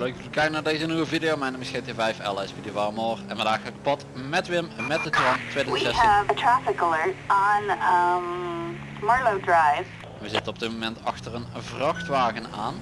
Leuk dat jullie kijken naar deze nieuwe video. Mijn naam is GT5 LS Video Warmor en vandaag ga ik pad met Wim met de We 2016. have a traffic alert on um, Marlow Drive. We zitten op dit moment achter een vrachtwagen aan.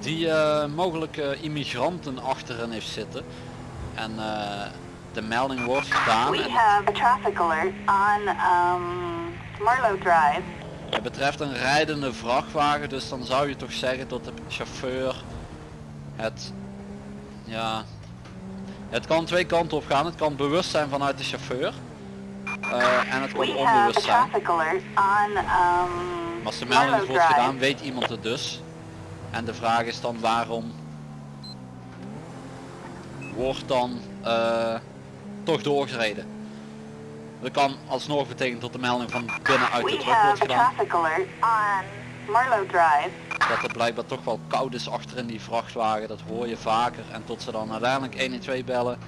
Die eh, mogelijk eh, immigranten achterin heeft zitten. En eh, de melding wordt gedaan. We En have a traffic alert on um, Marlow Drive. het betreft een rijdende vrachtwagen, dus dan zou je toch zeggen dat de chauffeur het... Ja... Het kan twee kanten op gaan. Het kan bewust zijn vanuit de chauffeur. eh, en het kan onbewust zijn. alert on um, Maar als de melding wordt gedaan, weet iemand het dus. En de vraag is dan waarom wordt dan eh, toch doorgereden. Dat kan alsnog betekenen dat de melding van binnenuit de truck wordt gedaan. Dat het blijkbaar toch wel koud is achter in die vrachtwagen. Dat hoor je vaker. En tot ze dan uiteindelijk 112 bellen.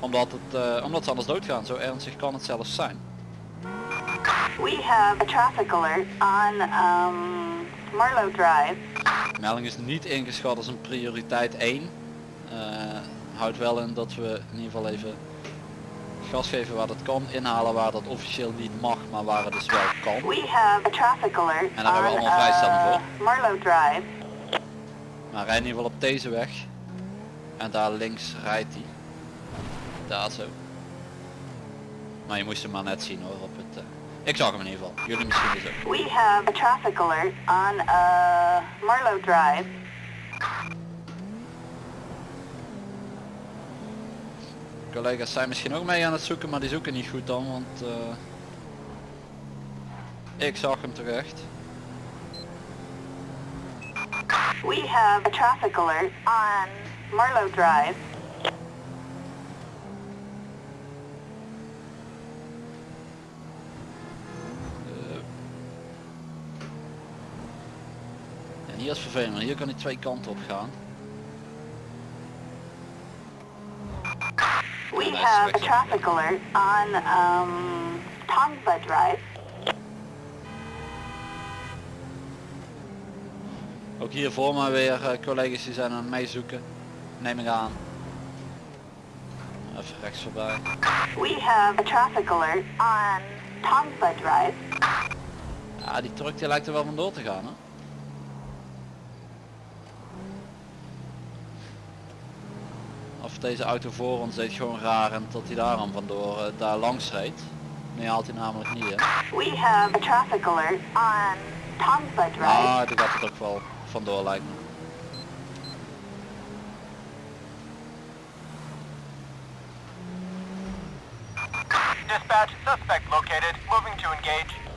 Omdat, het, eh, omdat ze anders doodgaan. Zo ernstig kan het zelfs zijn. We have a traffic alert on um, Marlow Drive. De melding is niet ingeschat als een prioriteit 1. Eh, houdt wel in dat we in ieder geval even gas geven waar dat kan, inhalen waar dat officieel niet mag, maar waar het dus wel kan. We have a traffic alert En daar hebben we allemaal vrijstelling voor. uh, Marlow Drive. Maar rij in ieder geval op deze weg. En daar links rijdt hij. Daar zo. Maar je moest hem maar net zien hoor op het... eh, Ik zag hem in ieder geval. Jullie misschien dus ook. We have a traffic alert on uh, Marlow Drive. Collega's zijn misschien ook mee aan het zoeken, maar die zoeken niet goed dan, want... eh, Ik zag hem toch echt. We have a traffic alert on Marlow Drive. Eh. En hier is vervelend, hier kan hij twee kanten op gaan. We have a traffic alert on um, Tongva Drive. Ook hier voor mij weer eh, collega's die zijn aan het meezoeken. Neem ik aan. Even rechts voorbij. We have a traffic alert on Tongva Drive. Ja, die truck die lijkt er wel vandoor te gaan hè. Of deze auto voor ons deed gewoon raar en dat hij daar dan vandoor eh, daar langs reed. Nee haalt hij namelijk niet hè. We have a traffic alert on Tongva Drive. Ah, die gaat het ook wel vandoor lijkt me. Dispatch, suspect located. Moving to engage.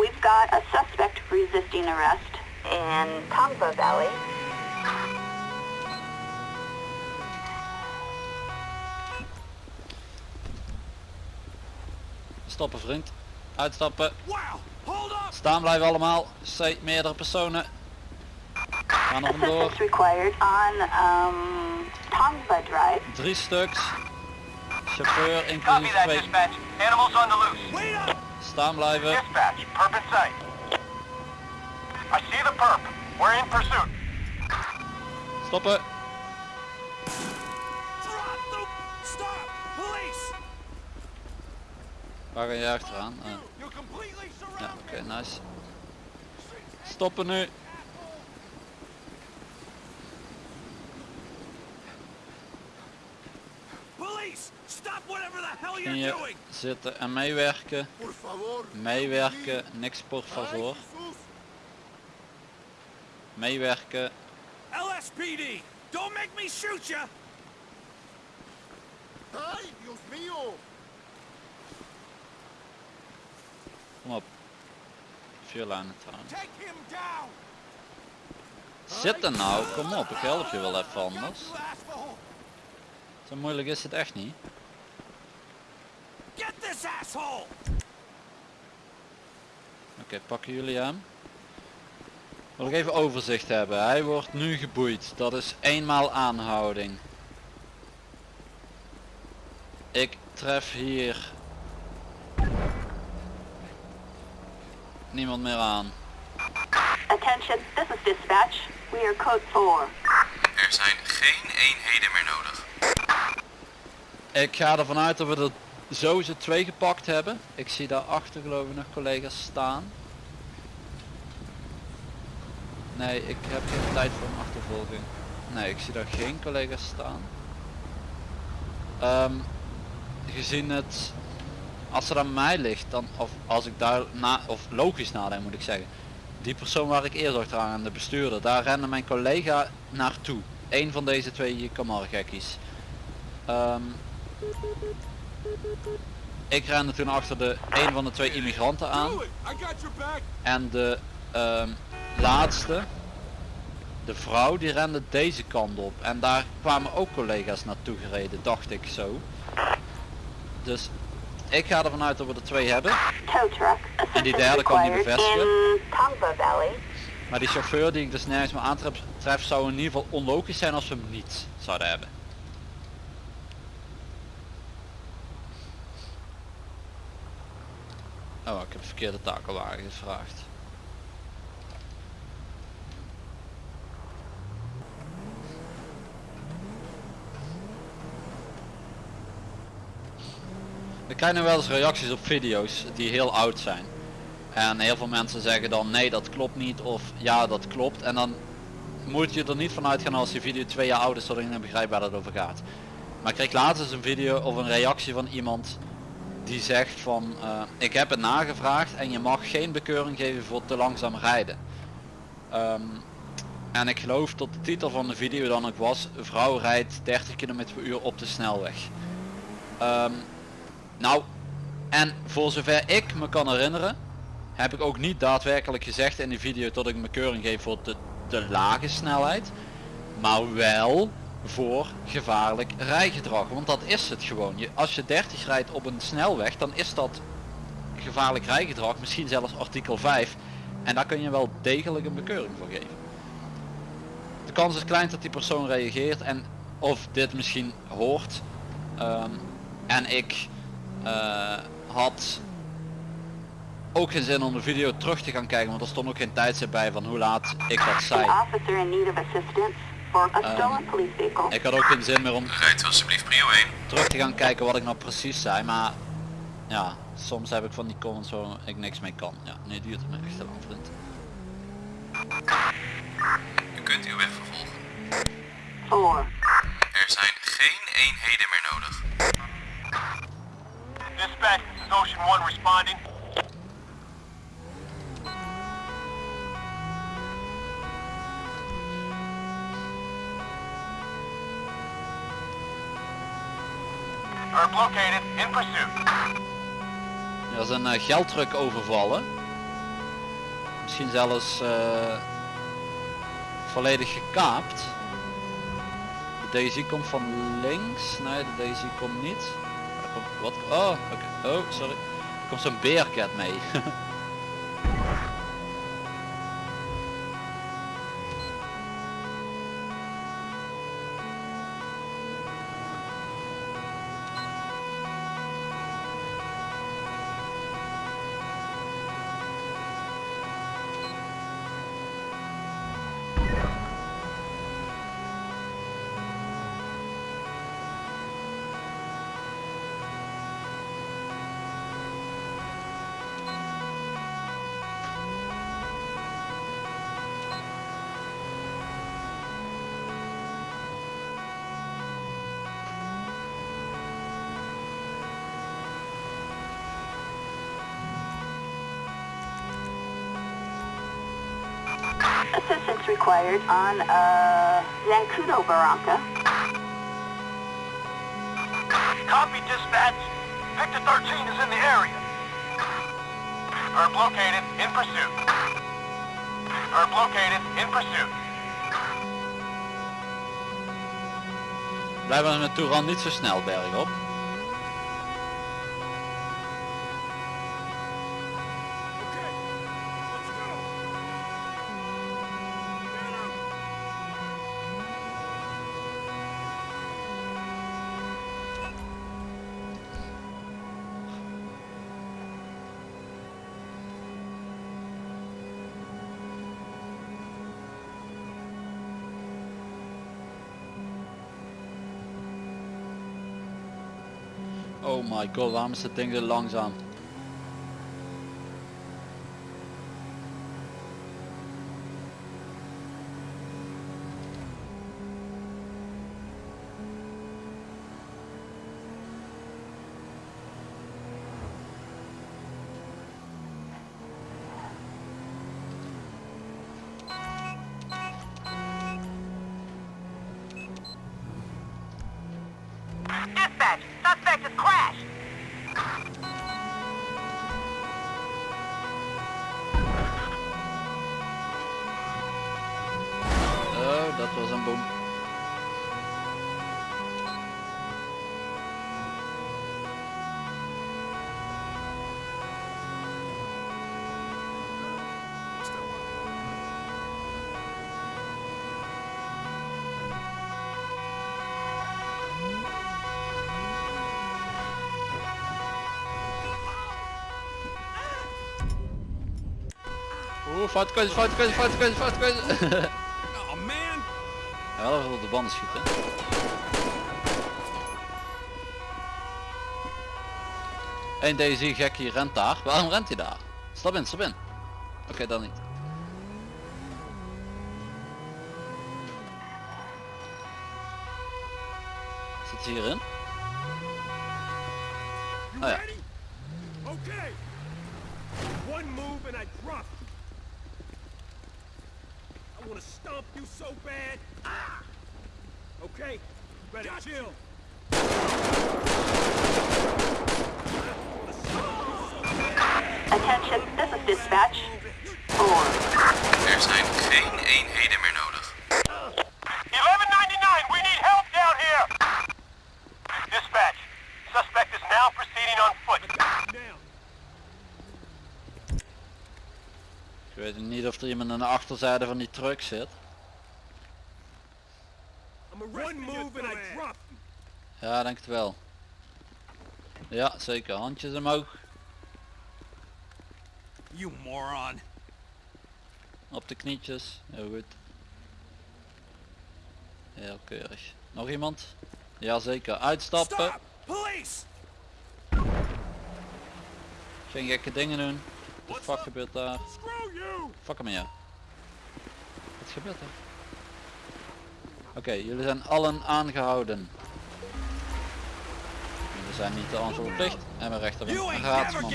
We've got a suspect resisting arrest in Tongva Valley. Stoppen vriend. Uitstappen. Wow! Hold up! Staan blijven allemaal. C, meerdere personen. Gaan vandoor. Assistance required on um, Tongva Drive. Drie stuks. Chauffeur Copy inclusief that, twee. dispatch. Animals on the loose. Staan blijven. Dispatch, perp in sight. I see the perp. We're in pursuit. Stoppen. Stop! Police! Waar ga je achteraan? Ah, ja, oké, nice. Stoppen nu. Police! Stop whatever the hell Kun you're je doing! zitten en meewerken. Meewerken. Niks por favor. Meewerken. LSPD! Don't make me shoot ya! Ay, Dios mío. Kom op. Vuurlijnen him down! Zitten nou, kom op, ik help je wel even anders. Zo moeilijk is het echt niet. Get this asshole! Oké, pakken jullie hem. Wil ik even overzicht hebben. Hij wordt nu geboeid. Dat is eenmaal aanhouding. Ik tref hier niemand meer aan. Attention, this is dispatch. We are code 4. Er zijn geen eenheden meer nodig. Ik ga ervan uit dat we er sowieso twee gepakt hebben. Ik zie daarachter geloof ik nog collega's staan. Nee, ik heb geen tijd voor een achtervolging. Nee, ik zie daar geen collega's staan. Ehm, gezien het, als het aan mij ligt, dan, of als ik daar na, of logisch nadenk moet ik zeggen. Die persoon waar ik eerst achteraan aan de bestuurder, daar rende mijn collega naartoe. Eén van deze twee kamargekkies. Ehm ik rende toen achter de een van de twee immigranten aan. En de ehm, laatste, de vrouw, die rende deze kant op. En daar kwamen ook collega's naartoe gereden, dacht ik zo. Dus ik ga ervan uit dat we er twee hebben. En die derde kan niet bevestigen. Maar die chauffeur die ik dus nergens meer aantref, tref, zou in ieder geval onlogisch zijn als we hem niet zouden hebben. Oh, ik heb de verkeerde takelwagen gevraagd. We krijgen wel eens reacties op video's die heel oud zijn. En heel veel mensen zeggen dan nee dat klopt niet of ja dat klopt. En dan moet je er niet van uitgaan als die video twee jaar oud is dat je begrijpt waar het over gaat. Maar ik kreeg laatst eens een video of een reactie van iemand die zegt van eh, ik heb het nagevraagd en je mag geen bekeuring geven voor te langzaam rijden. Ehm, en ik geloof dat de titel van de video dan ook was vrouw rijdt 30 km per uur op de snelweg. Ehm, nou, en voor zover ik me kan herinneren, heb ik ook niet daadwerkelijk gezegd in die video dat ik me keuring geef voor de, de lage snelheid. Maar wel voor gevaarlijk rijgedrag. Want dat is het gewoon. Je, als je 30 rijdt op een snelweg, dan is dat gevaarlijk rijgedrag. Misschien zelfs artikel 5. En daar kun je wel degelijk een bekeuring voor geven. De kans is klein dat die persoon reageert en of dit misschien hoort. Ehm, en ik eh, had ook geen zin om de video terug te gaan kijken, want er stond ook geen tijdstip bij van hoe laat ik dat zei. Vehicle. Ik had ook geen zin meer om Rijdt alsjeblieft prio 1. terug te gaan kijken wat ik nou precies zei, maar ja, soms heb ik van die comments waar ik niks mee kan. Ja, nu duurt het me echt te lang vriend. U kunt uw weg vervolgen. 4. Er zijn geen eenheden meer nodig. Dispatch, this is Ocean 1 responding. In pursuit. Er is een uh, geldtruck overvallen. Misschien zelfs eh, volledig gekaapt. De Daisy komt van links. Nee, de Daisy komt niet. Er komt, wat? Oh, oké. Oh, sorry. Er komt zo'n beercat mee. Assistance required on uh, Zancudo Barranca. Copy, dispatch. Victor 13 is in the area. Herb located, in pursuit. Herb located, in pursuit. Blijven we met Touran niet zo snel bergop. Oh my god, waarom is dit ding zo langzaam? Dispatch, suspect has crashed. Oeh, foute keuze, foute keuze, foute keuze, foute keuze. Oh man! Ja, dat wil op de banden schieten. Eén deze gek hier rent daar. Waarom rent hij daar? Stap in, stap in. Oké, dan niet. Zit hij hierin? Oh, ja. ready? Okay. One move and I drop you. I want to stomp you so bad. Ah! Okay, you better chill. Attention, this is dispatch. Four. Er zijn geen eenheden meer nodig. 1199, we need help down here! Dispatch, suspect is now proceeding on foot. Ik weet niet of er iemand aan de achterzijde van die truck zit. Ja, denk het wel. Ja, zeker. Handjes omhoog. You moron. Op de knietjes. Heel goed. Heel keurig. Nog iemand? Ja, zeker. Uitstappen. Stop! Police! Geen gekke dingen doen. Wat de fuck gebeurt daar? Screw you! Fuck hem ja. Wat gebeurt er? Oké, jullie zijn allen aangehouden. Jullie zijn niet te antwoord verplicht en we You een raadsman.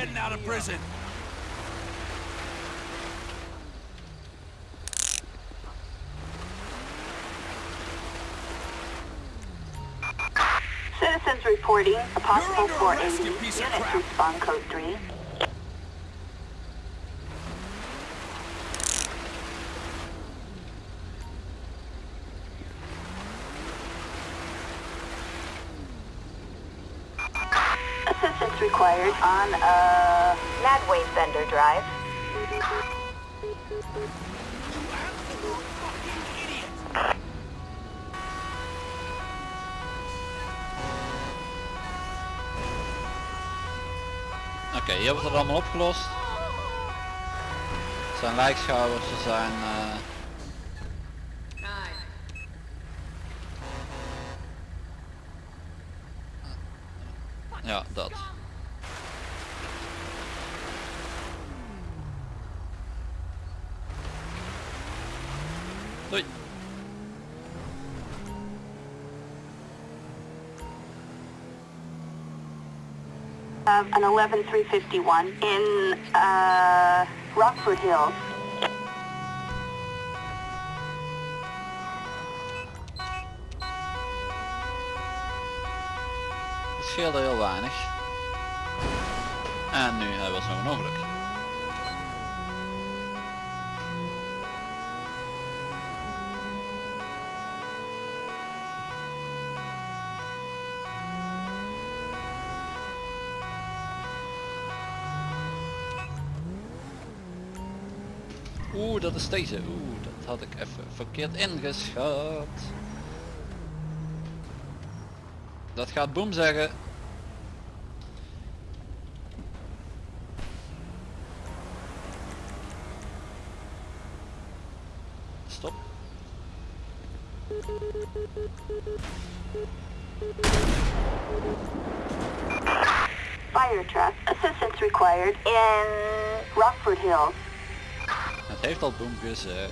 Citizens reporting a possible arrest, 480. you piece of Units respond code 3. Assistance required on uh, Madway Fender Drive. Oké, hier wordt het allemaal opgelost. Het zijn lijkschouwers, ze zijn... eh, Doei. Uh, an 11351 in uh, Rockford Hills. Het scheelde heel weinig. En nu hebben we een ongeluk. Oeh, dat is deze. Oeh, dat had ik even verkeerd ingeschat. Dat gaat boem zeggen. Stop. fire truck. Assistance required in Rockford Hills. Het heeft al boem gezegd.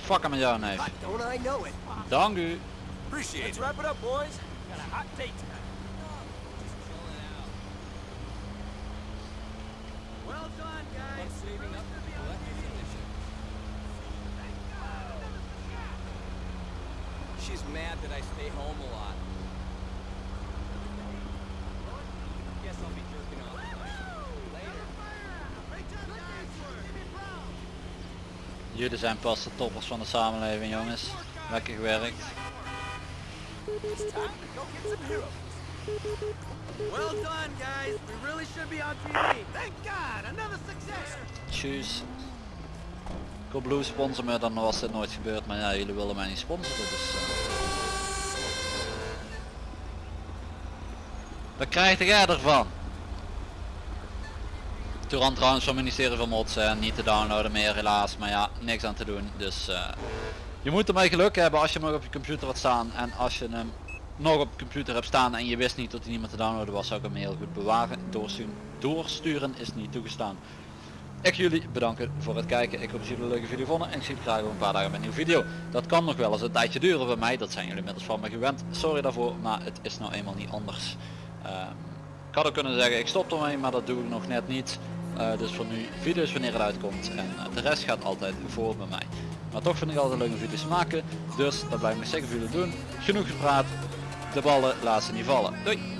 Fuck hem met jou neef. Dank u. Appreciate Let's wrap it up, boys. Got a hot date tonight. Well done, guys. Saving up for the She's mad that I stay home a lot. Guess I'll be jerking off. Later. Jullie zijn pas de toppers van de samenleving jongens. Lekker gewerkt. Well done, guys. We really should be on TV. Thank God, another success. Tjus. Blue sponsor me, dan was dit nooit gebeurd. Maar ja, jullie willen mij niet sponsoren. Dus, eh. Wat krijg jij ervan? Toerant trouwens van het ministerie van Mods en niet te downloaden meer helaas. Maar ja, niks aan te doen. Dus eh, je moet ermee geluk hebben als je hem op je computer had staan. En als je hem nog op computer hebt staan en je wist niet dat hij niet meer te downloaden was, zou ik hem heel goed bewaren. Doorsturen, doorsturen is niet toegestaan. Ik jullie bedanken voor het kijken. Ik hoop dat jullie een leuke video vonden en ik zie jullie graag een paar dagen met een nieuwe video. Dat kan nog wel eens een tijdje duren bij mij, dat zijn jullie inmiddels van me gewend. Sorry daarvoor, maar het is nou eenmaal niet anders. Ehm, ik had ook kunnen zeggen ik stop ermee, maar dat doe ik nog net niet. Eh, dus voor nu video's wanneer het uitkomt en eh, de rest gaat altijd voor bij mij. Maar toch vind ik altijd leuke video's maken, dus dat blijf ik zeker voor jullie doen. Genoeg gepraat, de ballen laat ze niet vallen. Doei!